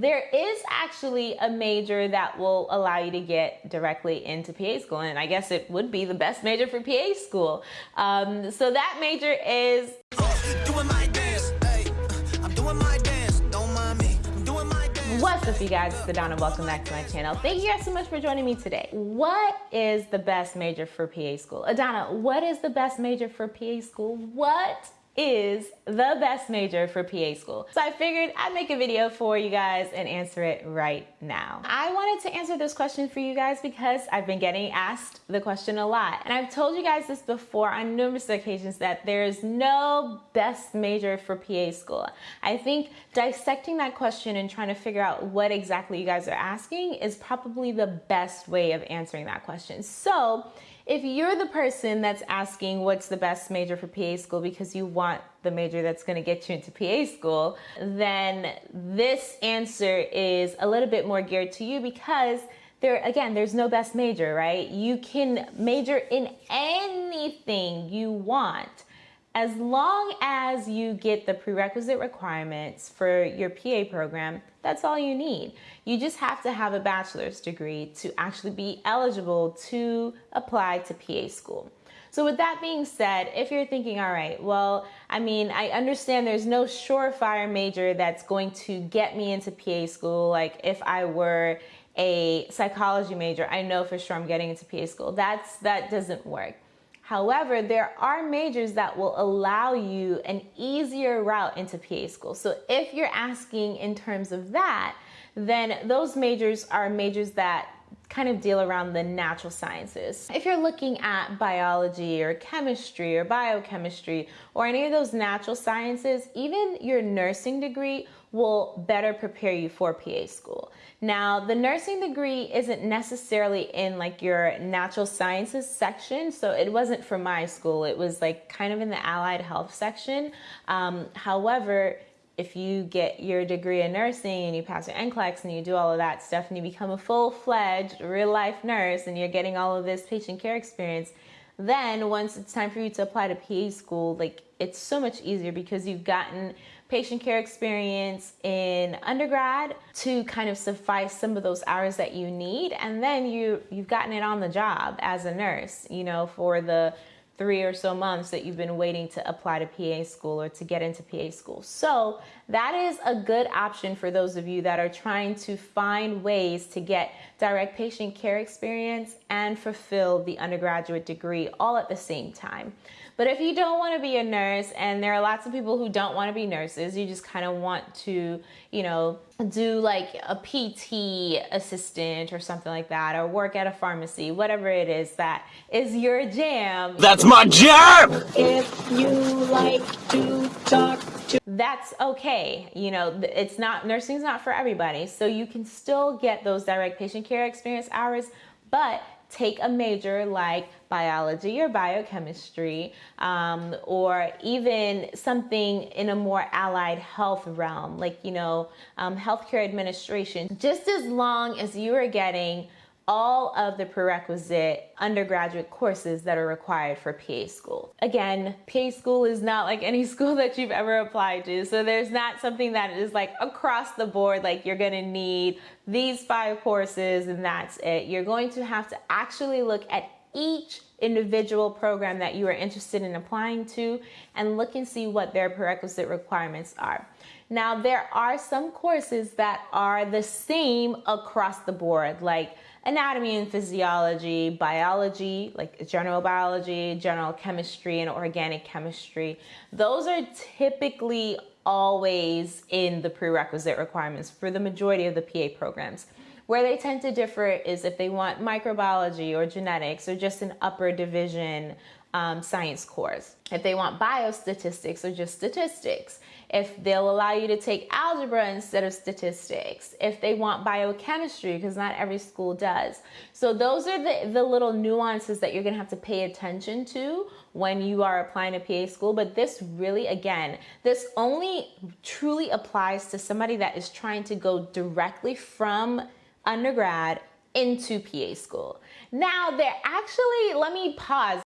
there is actually a major that will allow you to get directly into PA school. And I guess it would be the best major for PA school. Um, so that major is What's up you guys, it's Adana, welcome back to my channel. Thank you guys so much for joining me today. What is the best major for PA school? Adana, what is the best major for PA school? What is the best major for PA school. So I figured I'd make a video for you guys and answer it right now. I wanted to answer this question for you guys because I've been getting asked the question a lot. And I've told you guys this before on numerous occasions that there's no best major for PA school. I think dissecting that question and trying to figure out what exactly you guys are asking is probably the best way of answering that question. So if you're the person that's asking what's the best major for PA school because you want the major that's going to get you into PA school, then this answer is a little bit more geared to you because there again there's no best major right? You can major in anything you want as long as you get the prerequisite requirements for your PA program, that's all you need. You just have to have a bachelor's degree to actually be eligible to apply to PA school. So with that being said, if you're thinking, all right, well, I mean, I understand there's no surefire major that's going to get me into PA school. Like if I were a psychology major, I know for sure I'm getting into PA school. That's, that doesn't work. However, there are majors that will allow you an easier route into PA school. So if you're asking in terms of that, then those majors are majors that kind of deal around the natural sciences. If you're looking at biology or chemistry or biochemistry or any of those natural sciences, even your nursing degree will better prepare you for PA school. Now, the nursing degree isn't necessarily in like your natural sciences section, so it wasn't for my school. It was like kind of in the allied health section. Um, however, if you get your degree in nursing and you pass your NCLEX and you do all of that stuff and you become a full-fledged real life nurse and you're getting all of this patient care experience, then once it's time for you to apply to PA school, like it's so much easier because you've gotten patient care experience in undergrad to kind of suffice some of those hours that you need. And then you, you've gotten it on the job as a nurse, you know, for the three or so months that you've been waiting to apply to PA school or to get into PA school. So that is a good option for those of you that are trying to find ways to get direct patient care experience and fulfill the undergraduate degree all at the same time. But if you don't want to be a nurse, and there are lots of people who don't want to be nurses, you just kind of want to, you know, do like a PT assistant or something like that, or work at a pharmacy, whatever it is that is your jam. That's my jam! If you like to talk that's okay. You know, it's not, nursing's not for everybody. So you can still get those direct patient care experience hours, but take a major like biology or biochemistry, um, or even something in a more allied health realm, like, you know, um, healthcare administration, just as long as you are getting all of the prerequisite undergraduate courses that are required for PA school. Again, PA school is not like any school that you've ever applied to. So there's not something that is like across the board, like you're gonna need these five courses and that's it. You're going to have to actually look at each individual program that you are interested in applying to and look and see what their prerequisite requirements are. Now, there are some courses that are the same across the board, like anatomy and physiology, biology, like general biology, general chemistry, and organic chemistry. Those are typically always in the prerequisite requirements for the majority of the PA programs. Where they tend to differ is if they want microbiology or genetics or just an upper division um, science course. If they want biostatistics or just statistics if they'll allow you to take algebra instead of statistics, if they want biochemistry, because not every school does. So those are the, the little nuances that you're gonna have to pay attention to when you are applying to PA school. But this really, again, this only truly applies to somebody that is trying to go directly from undergrad into PA school. Now, there actually, let me pause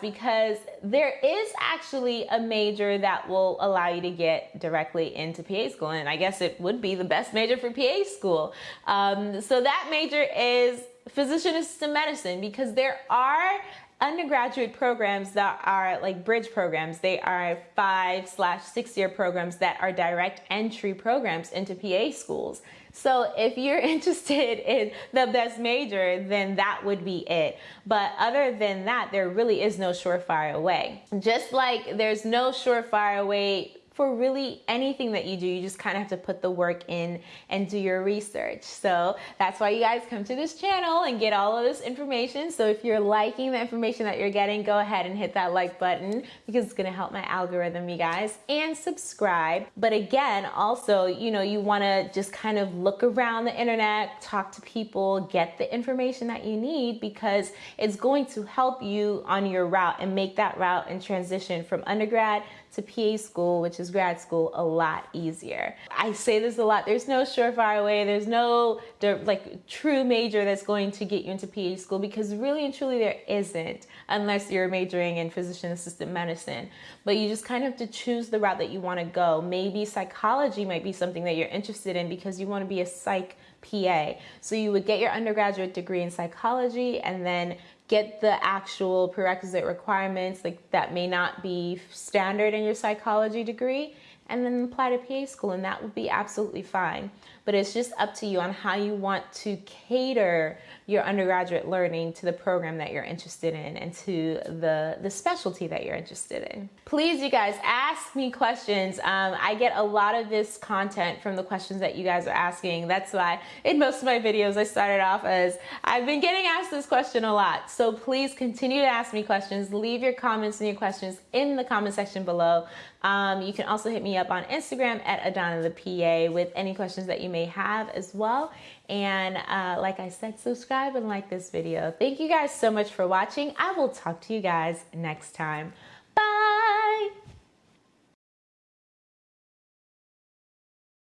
because there is actually a major that will allow you to get directly into PA school. And I guess it would be the best major for PA school. Um, so that major is physician assistant medicine because there are undergraduate programs that are like bridge programs. They are five slash six year programs that are direct entry programs into PA schools. So if you're interested in the best major, then that would be it. But other than that, there really is no surefire way. Just like there's no surefire way for really anything that you do, you just kind of have to put the work in and do your research. So that's why you guys come to this channel and get all of this information. So if you're liking the information that you're getting, go ahead and hit that like button because it's gonna help my algorithm, you guys, and subscribe. But again, also, you know, you wanna just kind of look around the internet, talk to people, get the information that you need because it's going to help you on your route and make that route and transition from undergrad to PA school, which is grad school, a lot easier. I say this a lot. There's no surefire way. There's no like true major that's going to get you into PA school because really and truly there isn't unless you're majoring in physician assistant medicine. But you just kind of have to choose the route that you want to go. Maybe psychology might be something that you're interested in because you want to be a psych PA. So you would get your undergraduate degree in psychology and then get the actual prerequisite requirements like that may not be standard in your psychology degree and then apply to PA school and that would be absolutely fine. But it's just up to you on how you want to cater your undergraduate learning to the program that you're interested in and to the, the specialty that you're interested in. Please, you guys, ask me questions. Um, I get a lot of this content from the questions that you guys are asking. That's why in most of my videos I started off as I've been getting asked this question a lot. So please continue to ask me questions. Leave your comments and your questions in the comment section below. Um, you can also hit up on Instagram at Adana the PA with any questions that you may have as well. And uh, like I said, subscribe and like this video. Thank you guys so much for watching. I will talk to you guys next time.